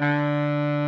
Música